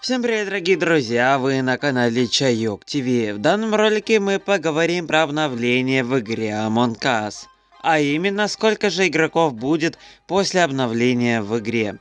Всем привет, дорогие друзья, вы на канале Чайок ТВ. В данном ролике мы поговорим про обновление в игре Among Us. А именно, сколько же игроков будет после обновления в игре.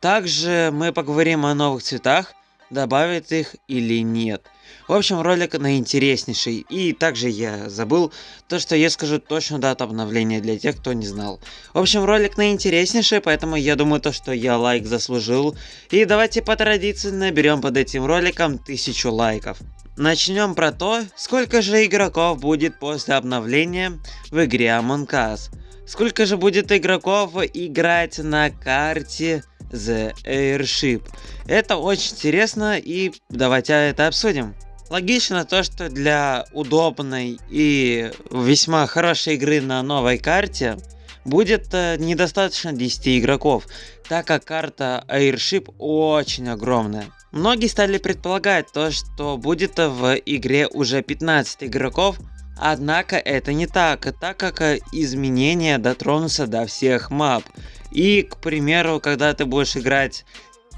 Также мы поговорим о новых цветах, добавят их или нет. В общем, ролик наинтереснейший. И также я забыл то, что я скажу точно дату обновления для тех, кто не знал. В общем, ролик наинтереснейший, поэтому я думаю то, что я лайк заслужил. И давайте по традиции наберем под этим роликом тысячу лайков. Начнем про то, сколько же игроков будет после обновления в игре Among Us. Сколько же будет игроков играть на карте The Airship. Это очень интересно и давайте это обсудим. Логично то, что для удобной и весьма хорошей игры на новой карте будет э, недостаточно 10 игроков, так как карта Airship очень огромная. Многие стали предполагать то, что будет в игре уже 15 игроков, однако это не так, так как изменения дотронутся до всех мап. И, к примеру, когда ты будешь играть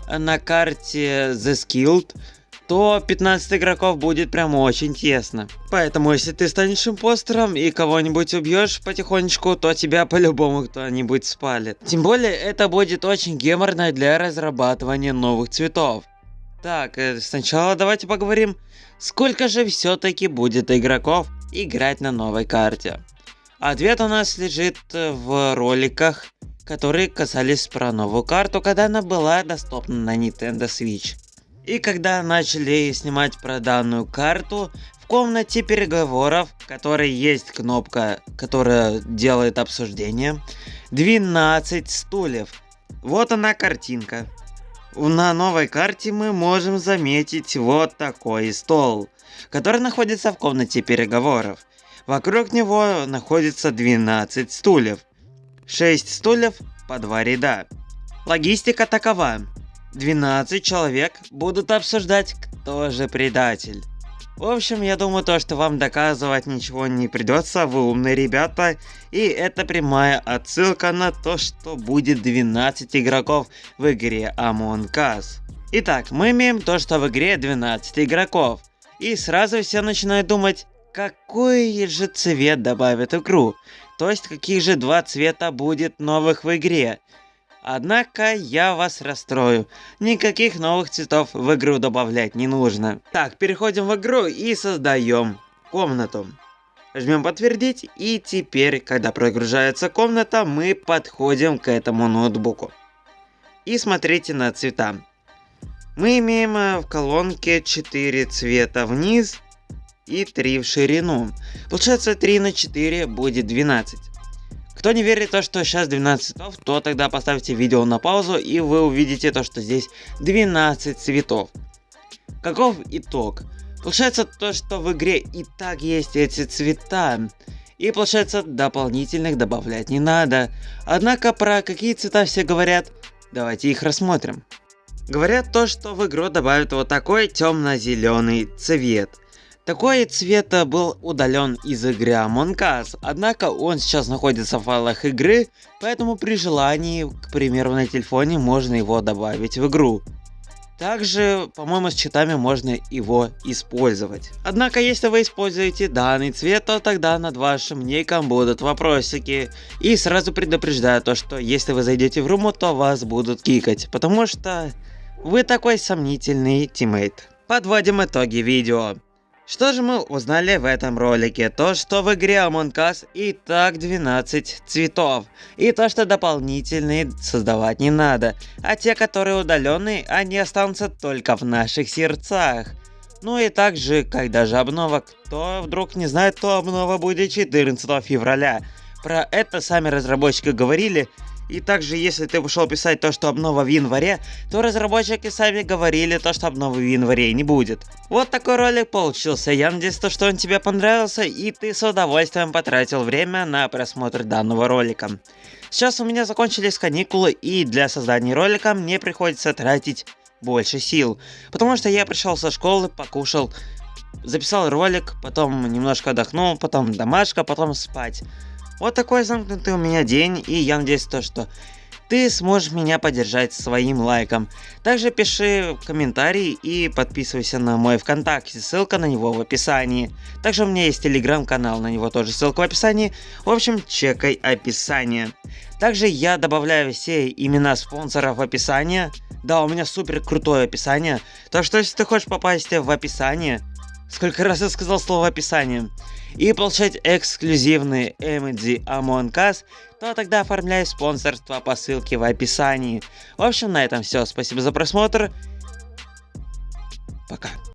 на карте The Skilled, то 15 игроков будет прям очень тесно. Поэтому, если ты станешь импостером и кого-нибудь убьешь потихонечку, то тебя по-любому кто-нибудь спалит. Тем более, это будет очень геморно для разрабатывания новых цветов. Так, э, сначала давайте поговорим, сколько же все-таки будет игроков играть на новой карте. Ответ у нас лежит в роликах, которые касались про новую карту, когда она была доступна на Nintendo Switch. И когда начали снимать про данную карту, в комнате переговоров, в которой есть кнопка, которая делает обсуждение, 12 стульев. Вот она картинка. На новой карте мы можем заметить вот такой стол, который находится в комнате переговоров. Вокруг него находится 12 стульев. 6 стульев по два ряда. Логистика такова. 12 человек будут обсуждать, кто же предатель. В общем, я думаю, то, что вам доказывать ничего не придется, вы умные ребята, и это прямая отсылка на то, что будет 12 игроков в игре Among Us. Итак, мы имеем то, что в игре 12 игроков, и сразу все начинают думать, какой же цвет добавят в игру, то есть каких же два цвета будет новых в игре. Однако я вас расстрою. Никаких новых цветов в игру добавлять не нужно. Так, переходим в игру и создаем комнату. Жмем подтвердить и теперь, когда прогружается комната, мы подходим к этому ноутбуку. И смотрите на цвета. Мы имеем э, в колонке 4 цвета вниз и 3 в ширину. Получается 3 на 4 будет 12. Кто не верит то, что сейчас 12 цветов, то тогда поставьте видео на паузу и вы увидите то, что здесь 12 цветов. Каков итог? Получается то, что в игре и так есть эти цвета. И получается дополнительных добавлять не надо. Однако про какие цвета все говорят, давайте их рассмотрим. Говорят то, что в игру добавят вот такой темно-зеленый цвет. Такой цвет был удален из игры Among Us, однако он сейчас находится в файлах игры, поэтому при желании, к примеру на телефоне, можно его добавить в игру. Также, по-моему, с читами можно его использовать. Однако, если вы используете данный цвет, то тогда над вашим ником будут вопросики. И сразу предупреждаю то, что если вы зайдете в руму, то вас будут кикать, потому что вы такой сомнительный тиммейт. Подводим итоги видео. Что же мы узнали в этом ролике? То, что в игре Among Us и так 12 цветов. И то, что дополнительные создавать не надо. А те, которые удаленные, они останутся только в наших сердцах. Ну и также, когда же обнова, кто вдруг не знает, то обнова будет 14 февраля. Про это сами разработчики говорили, и также, если ты пошел писать то, что обнова в январе, то разработчики сами говорили то, что обновы в январе не будет. Вот такой ролик получился. Я надеюсь, то, что он тебе понравился, и ты с удовольствием потратил время на просмотр данного ролика. Сейчас у меня закончились каникулы, и для создания ролика мне приходится тратить больше сил. Потому что я пришел со школы, покушал, записал ролик, потом немножко отдохнул, потом домашка, потом спать. Вот такой замкнутый у меня день, и я надеюсь то, что ты сможешь меня поддержать своим лайком. Также пиши комментарий и подписывайся на мой ВКонтакте, ссылка на него в описании. Также у меня есть телеграм-канал, на него тоже ссылка в описании. В общем, чекай описание. Также я добавляю все имена спонсоров в описание. Да, у меня супер крутое описание. Так что если ты хочешь попасть в описание, сколько раз я сказал слово описание, и получать эксклюзивные эмодзи Among Us, то тогда оформляй спонсорство по ссылке в описании. В общем, на этом все. Спасибо за просмотр. Пока.